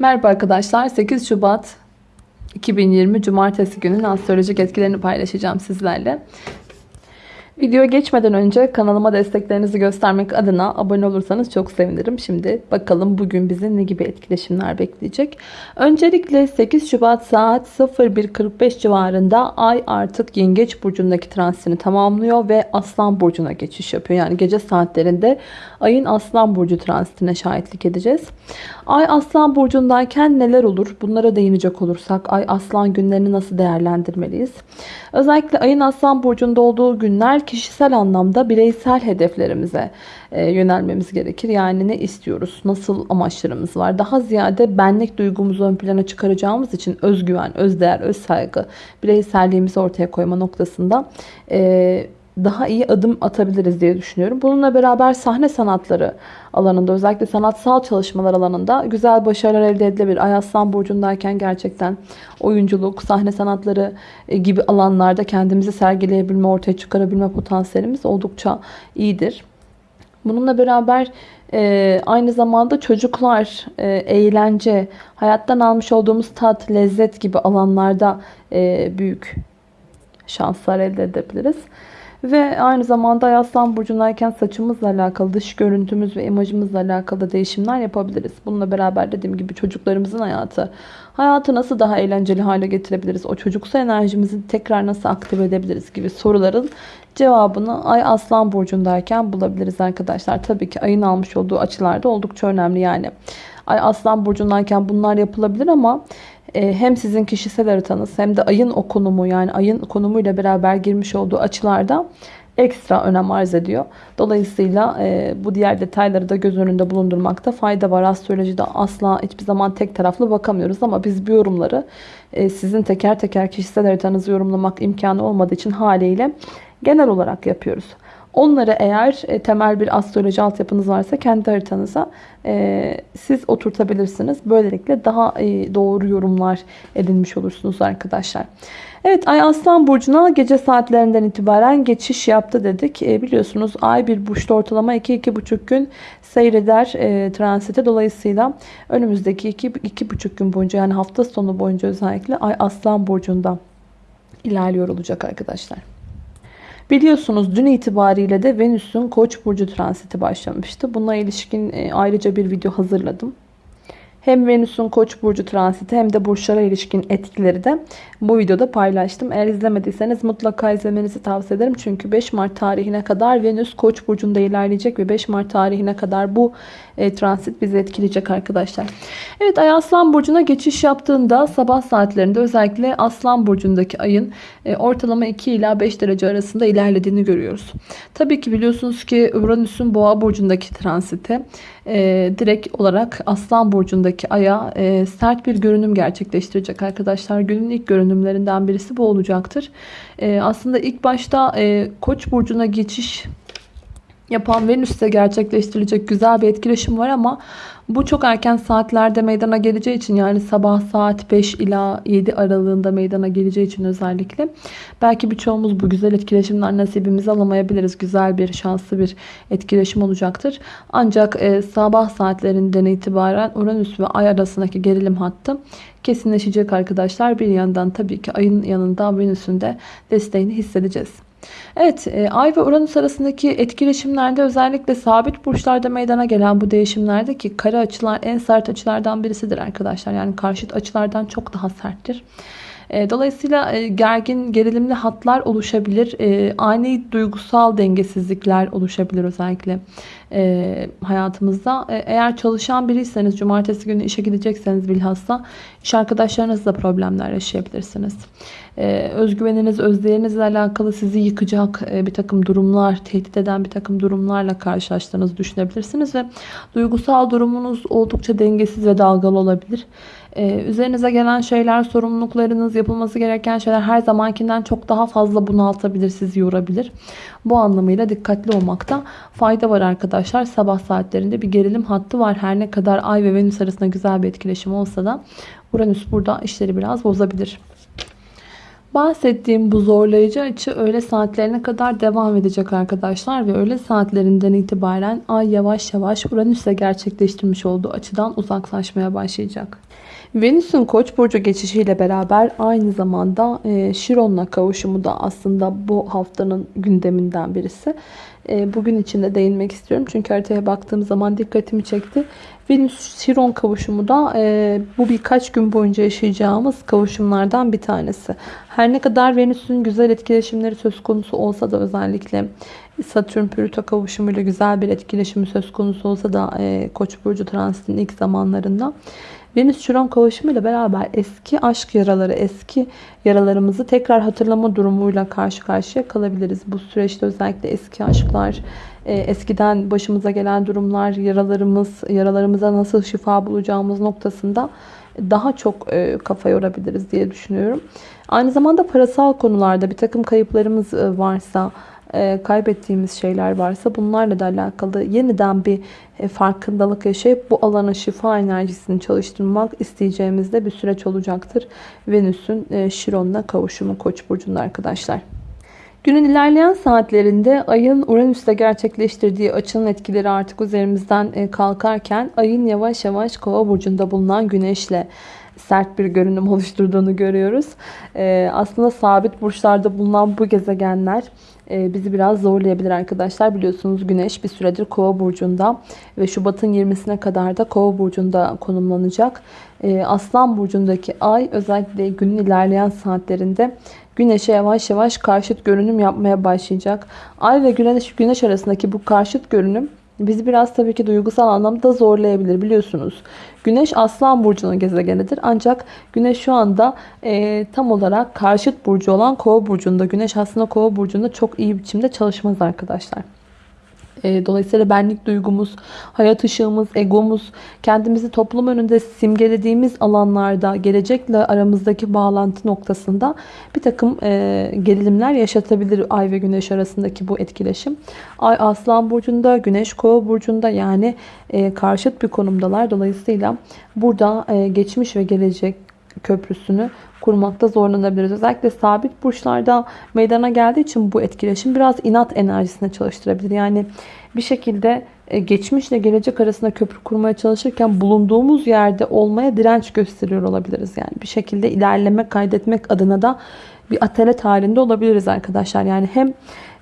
Merhaba arkadaşlar. 8 Şubat 2020 Cumartesi günün astrolojik etkilerini paylaşacağım sizlerle. Videoya geçmeden önce kanalıma desteklerinizi göstermek adına abone olursanız çok sevinirim. Şimdi bakalım bugün bizi ne gibi etkileşimler bekleyecek. Öncelikle 8 Şubat saat 01.45 civarında Ay artık Yengeç Burcu'ndaki transitini tamamlıyor ve Aslan Burcu'na geçiş yapıyor. Yani gece saatlerinde Ay'ın Aslan Burcu transitine şahitlik edeceğiz. Ay Aslan Burcu'ndayken neler olur? Bunlara değinecek olursak Ay Aslan günlerini nasıl değerlendirmeliyiz? Özellikle Ay'ın Aslan Burcu'nda olduğu günler kişisel anlamda bireysel hedeflerimize e, yönelmemiz gerekir. Yani ne istiyoruz? Nasıl amaçlarımız var? Daha ziyade benlik duygumuzu ön plana çıkaracağımız için özgüven, özdeğer, öz saygı, bireyselliğimizi ortaya koyma noktasında e, daha iyi adım atabiliriz diye düşünüyorum. Bununla beraber sahne sanatları alanında özellikle sanatsal çalışmalar alanında güzel başarılar elde edilebilir. Ay Aslan Burcu'ndayken gerçekten oyunculuk, sahne sanatları e, gibi alanlarda kendimizi sergileyebilme, ortaya çıkarabilme potansiyelimiz oldukça iyidir. Bununla beraber e, aynı zamanda çocuklar, e, eğlence, hayattan almış olduğumuz tat, lezzet gibi alanlarda e, büyük şanslar elde edebiliriz. Ve aynı zamanda Aslan Burcu'ndayken saçımızla alakalı, dış görüntümüz ve imajımızla alakalı değişimler yapabiliriz. Bununla beraber dediğim gibi çocuklarımızın hayatı, hayatı nasıl daha eğlenceli hale getirebiliriz, o çocuksu enerjimizi tekrar nasıl aktive edebiliriz gibi soruların cevabını Ay Aslan Burcu'ndayken bulabiliriz arkadaşlar. Tabii ki ayın almış olduğu açılarda oldukça önemli yani. Ay Aslan Burcu'ndayken bunlar yapılabilir ama hem sizin kişisel haritanız hem de ayın o konumu yani ayın konumuyla beraber girmiş olduğu açılarda ekstra önem arz ediyor. Dolayısıyla e, bu diğer detayları da göz önünde bulundurmakta fayda var. Astrolojide asla hiçbir zaman tek taraflı bakamıyoruz ama biz bu yorumları e, sizin teker teker kişisel haritanızı yorumlamak imkanı olmadığı için haliyle genel olarak yapıyoruz. Onları eğer e, temel bir astroloji altyapınız varsa kendi haritanıza e, siz oturtabilirsiniz. Böylelikle daha e, doğru yorumlar edinmiş olursunuz arkadaşlar. Evet Ay Aslan Burcu'na gece saatlerinden itibaren geçiş yaptı dedik. Biliyorsunuz Ay bir burçta ortalama 2-2,5 gün seyreder transite. Dolayısıyla önümüzdeki 2-2,5 gün boyunca yani hafta sonu boyunca özellikle Ay Aslan Burcu'nda ilerliyor olacak arkadaşlar. Biliyorsunuz dün itibariyle de Venüs'ün Koç burcu transiti başlamıştı. Buna ilişkin e, ayrıca bir video hazırladım. Hem Venüs'ün Koç burcu transiti hem de burçlara ilişkin etkileri de bu videoda paylaştım. Eğer izlemediyseniz mutlaka izlemenizi tavsiye ederim. Çünkü 5 Mart tarihine kadar Venüs Koç burcunda ilerleyecek ve 5 Mart tarihine kadar bu e, transit bizi etkileyecek arkadaşlar. Evet Ay Aslan burcuna geçiş yaptığında sabah saatlerinde özellikle Aslan burcundaki ayın e, ortalama 2 ila 5 derece arasında ilerlediğini görüyoruz. Tabii ki biliyorsunuz ki Uranüs'ün Boğa burcundaki transiti e, direkt olarak Aslan burcundaki aya e, sert bir görünüm gerçekleştirecek arkadaşlar. Günün ilk görünümlerinden birisi bu olacaktır. E, aslında ilk başta e, Koç burcuna geçiş yapan Venüs'te gerçekleştirilecek güzel bir etkileşim var ama bu çok erken saatlerde meydana geleceği için yani sabah saat 5 ila 7 aralığında meydana geleceği için özellikle belki birçoğumuz bu güzel etkileşimler nasibimizi alamayabiliriz. Güzel bir şanslı bir etkileşim olacaktır. Ancak e, sabah saatlerinden itibaren Uranüs ve Ay arasındaki gerilim hattı kesinleşecek arkadaşlar. Bir yandan tabii ki ayın yanında Venüs'ün de desteğini hissedeceğiz. Evet e, Ay ve Uranüs arasındaki etkileşimlerde özellikle sabit burçlarda meydana gelen bu değişimlerde ki kare açılar en sert açılardan birisidir arkadaşlar. Yani karşıt açılardan çok daha serttir. E, dolayısıyla e, gergin, gerilimli hatlar oluşabilir. Ani duygusal dengesizlikler oluşabilir özellikle hayatımızda. Eğer çalışan biriyseniz, cumartesi günü işe gidecekseniz bilhassa iş arkadaşlarınızla problemler yaşayabilirsiniz. Özgüveniniz, özdeğerinizle alakalı sizi yıkacak bir takım durumlar, tehdit eden bir takım durumlarla karşılaştığınızı düşünebilirsiniz ve duygusal durumunuz oldukça dengesiz ve dalgalı olabilir. Ee, üzerinize gelen şeyler, sorumluluklarınız, yapılması gereken şeyler her zamankinden çok daha fazla bunaltabilir, sizi yorabilir. Bu anlamıyla dikkatli olmakta fayda var arkadaşlar. Sabah saatlerinde bir gerilim hattı var. Her ne kadar Ay ve Venüs arasında güzel bir etkileşim olsa da Uranüs burada işleri biraz bozabilir. Bahsettiğim bu zorlayıcı açı öğle saatlerine kadar devam edecek arkadaşlar ve öğle saatlerinden itibaren Ay yavaş yavaş Uranüs'le gerçekleştirmiş olduğu açıdan uzaklaşmaya başlayacak. Venüs'ün Koç burcu geçişiyle beraber aynı zamanda e, Şiron'la kavuşumu da aslında bu haftanın gündeminden birisi. E, bugün içinde değinmek istiyorum çünkü haritaya baktığım zaman dikkatimi çekti. Venüs-Şiron kavuşumu da e, bu birkaç gün boyunca yaşayacağımız kavuşumlardan bir tanesi. Her ne kadar Venüs'ün güzel etkileşimleri söz konusu olsa da özellikle Satürn-Plüto kavuşumuyla güzel bir etkileşimi söz konusu olsa da e, Koç burcu transitinin ilk zamanlarında Venüs-Şiron kavuşumuyla beraber eski aşk yaraları, eski yaralarımızı tekrar hatırlama durumuyla karşı karşıya kalabiliriz. Bu süreçte özellikle eski aşklar, e, eskiden başımıza gelen durumlar, yaralarımız, yaralarımıza nasıl şifa bulacağımız noktasında daha çok e, kafa yorabiliriz diye düşünüyorum. Aynı zamanda parasal konularda bir takım kayıplarımız e, kaybettiğimiz şeyler varsa bunlarla da alakalı yeniden bir farkındalık yaşayıp bu alana şifa enerjisini çalıştırmak isteyeceğimizde bir süreç olacaktır. Venüs'ün Şiron'la kavuşumu Koç burcunda arkadaşlar. Günün ilerleyen saatlerinde ayın Uranüs'le gerçekleştirdiği açının etkileri artık üzerimizden e, kalkarken ayın yavaş yavaş kova burcunda bulunan güneşle sert bir görünüm oluşturduğunu görüyoruz. E, aslında sabit burçlarda bulunan bu gezegenler e, bizi biraz zorlayabilir arkadaşlar. Biliyorsunuz güneş bir süredir kova burcunda ve Şubat'ın 20'sine kadar da kova burcunda konumlanacak. Aslan burcundaki ay özellikle günün ilerleyen saatlerinde Güneşe yavaş yavaş karşıt görünüm yapmaya başlayacak. Ay ve güneş, güneş arasındaki bu karşıt görünüm bizi biraz tabii ki duygusal anlamda zorlayabilir biliyorsunuz. Güneş Aslan Burcu'nun gezegenidir. Ancak Güneş şu anda e, tam olarak karşıt burcu olan Kova Burcu'nda. Güneş aslında Kova Burcu'nda çok iyi biçimde çalışmaz arkadaşlar. E, dolayısıyla benlik duygumuz, hayat ışığımız, egomuz, kendimizi toplum önünde simgelediğimiz alanlarda gelecekle aramızdaki bağlantı noktasında bir takım e, gerilimler yaşatabilir Ay ve Güneş arasındaki bu etkileşim. Ay Aslan Burcu'nda, Güneş Kova Burcu'nda yani e, karşıt bir konumdalar. Dolayısıyla burada geçmiş ve gelecek köprüsünü kurmakta zorlanabiliriz. Özellikle sabit burçlarda meydana geldiği için bu etkileşim biraz inat enerjisine çalıştırabilir. Yani bir şekilde e, geçmişle gelecek arasında köprü kurmaya çalışırken bulunduğumuz yerde olmaya direnç gösteriyor olabiliriz. Yani bir şekilde ilerleme kaydetmek adına da bir atalet halinde olabiliriz arkadaşlar. Yani hem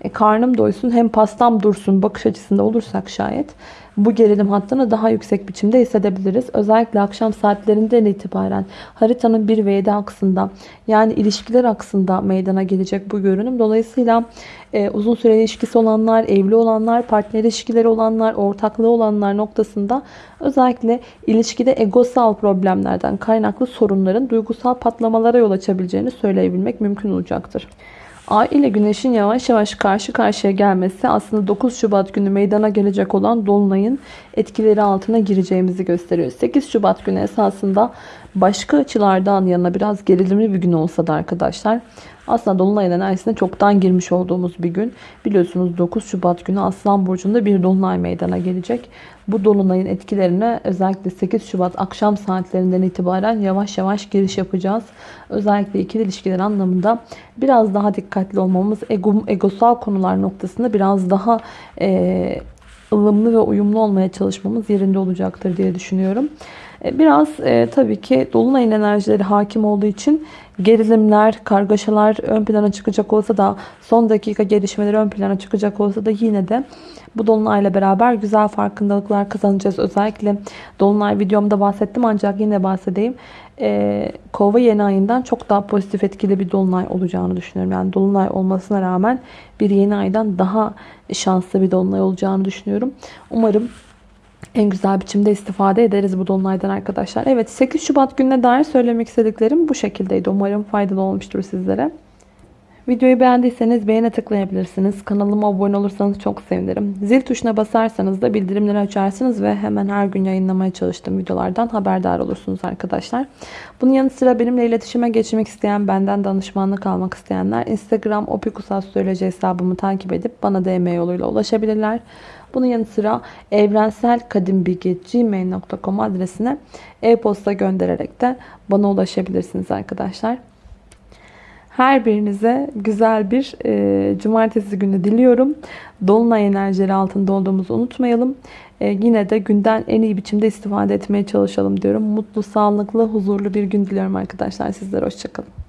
e, karnım doysun hem pastam dursun bakış açısında olursak şayet bu gerilim hattını daha yüksek biçimde hissedebiliriz. Özellikle akşam saatlerinden itibaren haritanın 1 ve 7 aksında yani ilişkiler aksında meydana gelecek bu görünüm. Dolayısıyla e, uzun süre ilişkisi olanlar, evli olanlar, partner ilişkileri olanlar, ortaklığı olanlar noktasında özellikle ilişkide egosal problemlerden kaynaklı sorunların duygusal patlamalara yol açabileceğini söyleyebilmek mümkün olacaktır. Ay ile Güneş'in yavaş yavaş karşı karşıya gelmesi aslında 9 Şubat günü meydana gelecek olan Dolunay'ın etkileri altına gireceğimizi gösteriyor. 8 Şubat günü esasında başka açılardan yana biraz gerilimli bir gün olsa da arkadaşlar aslında Dolunay'ın enerjisine çoktan girmiş olduğumuz bir gün. Biliyorsunuz 9 Şubat günü Aslan Burcu'nda bir Dolunay meydana gelecek. Bu Dolunay'ın etkilerine özellikle 8 Şubat akşam saatlerinden itibaren yavaş yavaş giriş yapacağız. Özellikle ikili ilişkiler anlamında biraz daha dikkatli olmamız, ego, egosal konular noktasında biraz daha e, ılımlı ve uyumlu olmaya çalışmamız yerinde olacaktır diye düşünüyorum. E, biraz e, tabii ki Dolunay'ın enerjileri hakim olduğu için gerilimler, kargaşalar ön plana çıkacak olsa da son dakika gelişmeleri ön plana çıkacak olsa da yine de bu Dolunay'la beraber güzel farkındalıklar kazanacağız. Özellikle Dolunay videomda bahsettim ancak yine bahsedeyim. Ee, Kova yeni ayından çok daha pozitif etkili bir Dolunay olacağını düşünüyorum. Yani Dolunay olmasına rağmen bir yeni aydan daha şanslı bir Dolunay olacağını düşünüyorum. Umarım en güzel biçimde istifade ederiz bu dolunaydan arkadaşlar. Evet 8 Şubat gününe dair söylemek istediklerim bu şekildeydi. Umarım faydalı olmuştur sizlere. Videoyu beğendiyseniz beğene tıklayabilirsiniz. Kanalıma abone olursanız çok sevinirim. Zil tuşuna basarsanız da bildirimleri açarsınız ve hemen her gün yayınlamaya çalıştığım videolardan haberdar olursunuz arkadaşlar. Bunun yanı sıra benimle iletişime geçmek isteyen, benden danışmanlık almak isteyenler Instagram opikusastroloji hesabımı takip edip bana DM yoluyla ulaşabilirler. Bunun yanı sıra evrenselkadimbilgi.gmail.com adresine e-posta göndererek de bana ulaşabilirsiniz arkadaşlar. Her birinize güzel bir e, cumartesi günü diliyorum. Dolunay enerjileri altında olduğumuzu unutmayalım. E, yine de günden en iyi biçimde istifade etmeye çalışalım diyorum. Mutlu, sağlıklı, huzurlu bir gün diliyorum arkadaşlar. Sizlere hoşçakalın.